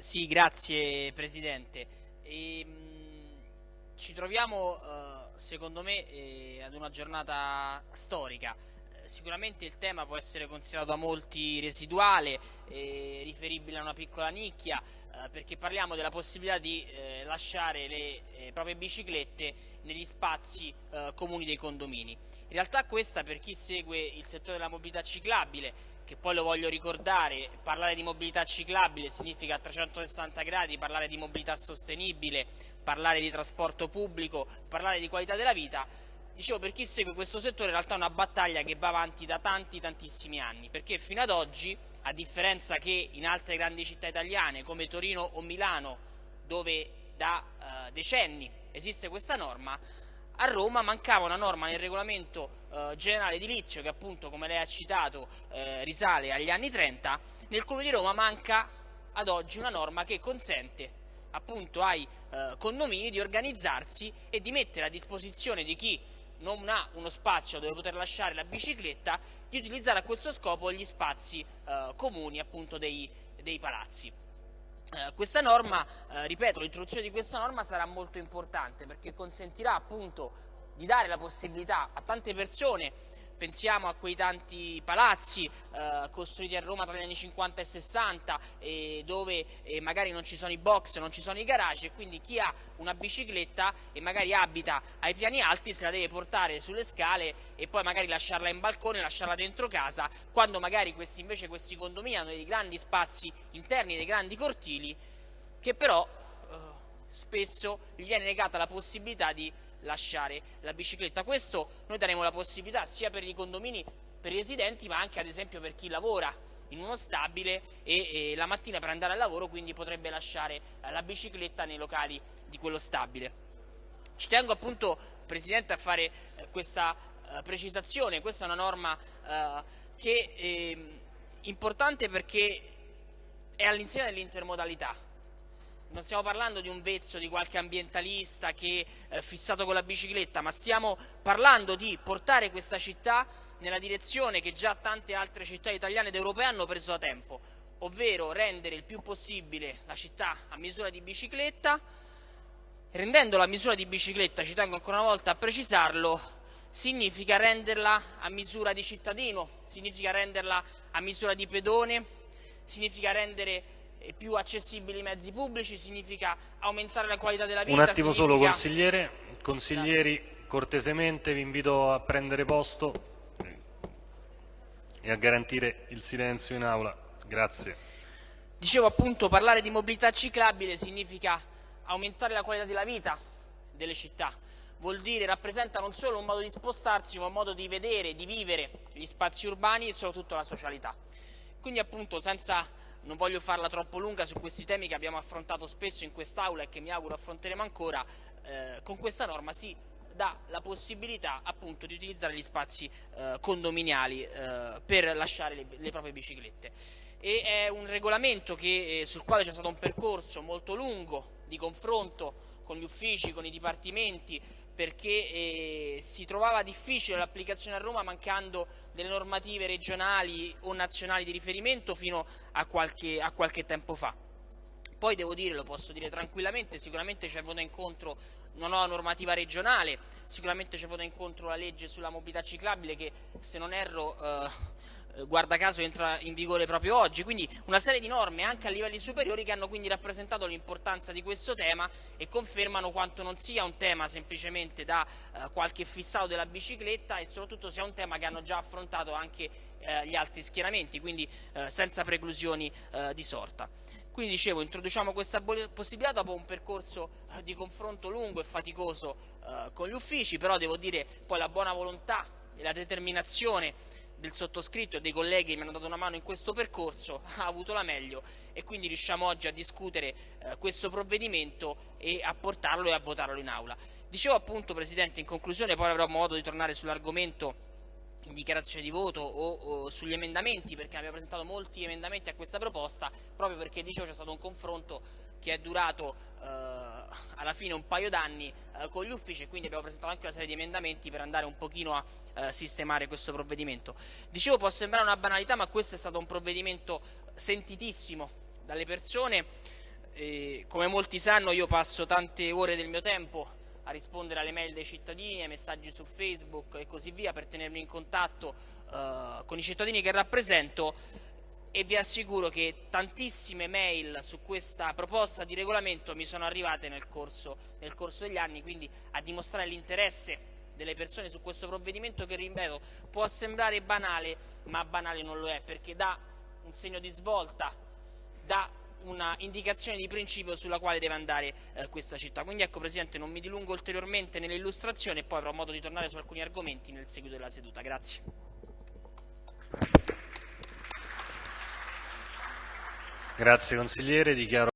Sì, grazie Presidente. E, mh, ci troviamo, eh, secondo me, eh, ad una giornata storica. Eh, sicuramente il tema può essere considerato da molti residuale, eh, riferibile a una piccola nicchia, eh, perché parliamo della possibilità di lasciare le proprie biciclette negli spazi comuni dei condomini. In realtà questa, per chi segue il settore della mobilità ciclabile, che poi lo voglio ricordare, parlare di mobilità ciclabile significa a 360 gradi parlare di mobilità sostenibile, parlare di trasporto pubblico, parlare di qualità della vita. Dicevo, per chi segue questo settore in realtà è una battaglia che va avanti da tanti tantissimi anni, perché fino ad oggi, a differenza che in altre grandi città italiane come Torino o Milano, dove da eh, decenni esiste questa norma, a Roma mancava una norma nel regolamento eh, generale edilizio che appunto come lei ha citato eh, risale agli anni 30, nel Comune di Roma manca ad oggi una norma che consente appunto ai eh, condomini di organizzarsi e di mettere a disposizione di chi non ha uno spazio dove poter lasciare la bicicletta di utilizzare a questo scopo gli spazi eh, comuni appunto dei, dei palazzi. Eh, questa norma, eh, ripeto, l'introduzione di questa norma sarà molto importante perché consentirà appunto di dare la possibilità a tante persone pensiamo a quei tanti palazzi eh, costruiti a Roma tra gli anni 50 e 60 e dove eh, magari non ci sono i box, non ci sono i garage e quindi chi ha una bicicletta e magari abita ai piani alti se la deve portare sulle scale e poi magari lasciarla in balcone, lasciarla dentro casa, quando magari questi, invece questi condomini hanno dei grandi spazi interni, dei grandi cortili che però eh, spesso gli viene negata la possibilità di lasciare la bicicletta. Questo noi daremo la possibilità sia per i condomini, per i residenti, ma anche ad esempio per chi lavora in uno stabile e, e la mattina per andare al lavoro quindi potrebbe lasciare eh, la bicicletta nei locali di quello stabile. Ci tengo appunto, Presidente, a fare eh, questa eh, precisazione, questa è una norma eh, che è ehm, importante perché è all'insegna dell'intermodalità, non stiamo parlando di un vezzo di qualche ambientalista che è eh, fissato con la bicicletta, ma stiamo parlando di portare questa città nella direzione che già tante altre città italiane ed europee hanno preso da tempo, ovvero rendere il più possibile la città a misura di bicicletta, rendendo la misura di bicicletta, ci tengo ancora una volta a precisarlo, significa renderla a misura di cittadino, significa renderla a misura di pedone, significa rendere più accessibili i mezzi pubblici, significa aumentare la qualità della vita. Un attimo significa... solo consigliere, consiglieri cortesemente vi invito a prendere posto e a garantire il silenzio in aula. Grazie. Dicevo appunto parlare di mobilità ciclabile significa aumentare la qualità della vita delle città, vuol dire, rappresenta non solo un modo di spostarsi ma un modo di vedere, di vivere gli spazi urbani e soprattutto la socialità. Quindi appunto senza non voglio farla troppo lunga su questi temi che abbiamo affrontato spesso in quest'Aula e che mi auguro affronteremo ancora, eh, con questa norma si dà la possibilità appunto di utilizzare gli spazi eh, condominiali eh, per lasciare le, le, proprie biciclette. E è un regolamento che, eh, sul quale c'è stato un percorso molto lungo di confronto con gli uffici, con i dipartimenti, perché eh, si trovava difficile l'applicazione a Roma mancando delle normative regionali o nazionali di riferimento fino a qualche, a qualche tempo fa. Poi devo dire, lo posso dire tranquillamente, sicuramente c'è venuta incontro una nuova normativa regionale, sicuramente c'è venuta incontro la legge sulla mobilità ciclabile che se non erro eh, guarda caso entra in vigore proprio oggi, quindi una serie di norme anche a livelli superiori che hanno quindi rappresentato l'importanza di questo tema e confermano quanto non sia un tema semplicemente da eh, qualche fissato della bicicletta e soprattutto sia un tema che hanno già affrontato anche eh, gli altri schieramenti, quindi eh, senza preclusioni eh, di sorta. Quindi dicevo, introduciamo questa possibilità dopo un percorso eh, di confronto lungo e faticoso con gli uffici, però devo dire poi la buona volontà e la determinazione del sottoscritto e dei colleghi che mi hanno dato una mano in questo percorso ha avuto la meglio e quindi riusciamo oggi a discutere eh, questo provvedimento e a portarlo e a votarlo in aula. Dicevo appunto Presidente in conclusione, poi avrò modo di tornare sull'argomento dichiarazione di voto o, o, sugli emendamenti perché abbiamo presentato molti emendamenti a questa proposta proprio perché dicevo c'è stato un confronto che è durato eh, alla fine un paio d'anni eh, con gli uffici e quindi abbiamo presentato anche una serie di emendamenti per andare un pochino a eh, sistemare questo provvedimento. Dicevo può sembrare una banalità ma questo è stato un provvedimento sentitissimo dalle persone eh, come molti sanno io passo tante ore del mio tempo a rispondere alle mail dei cittadini, ai messaggi su Facebook e così via per tenermi in contatto eh, con i cittadini che rappresento. E vi assicuro che tantissime mail su questa proposta di regolamento mi sono arrivate nel corso, nel corso degli anni, quindi a dimostrare l'interesse delle persone su questo provvedimento che, ripeto, può sembrare banale, ma banale non lo è, perché dà un segno di svolta, dà una indicazione di principio sulla quale deve andare eh, questa città. Quindi ecco Presidente, non mi dilungo ulteriormente nell'illustrazione e poi avrò modo di tornare su alcuni argomenti nel seguito della seduta. Grazie. Grazie consigliere, dichiaro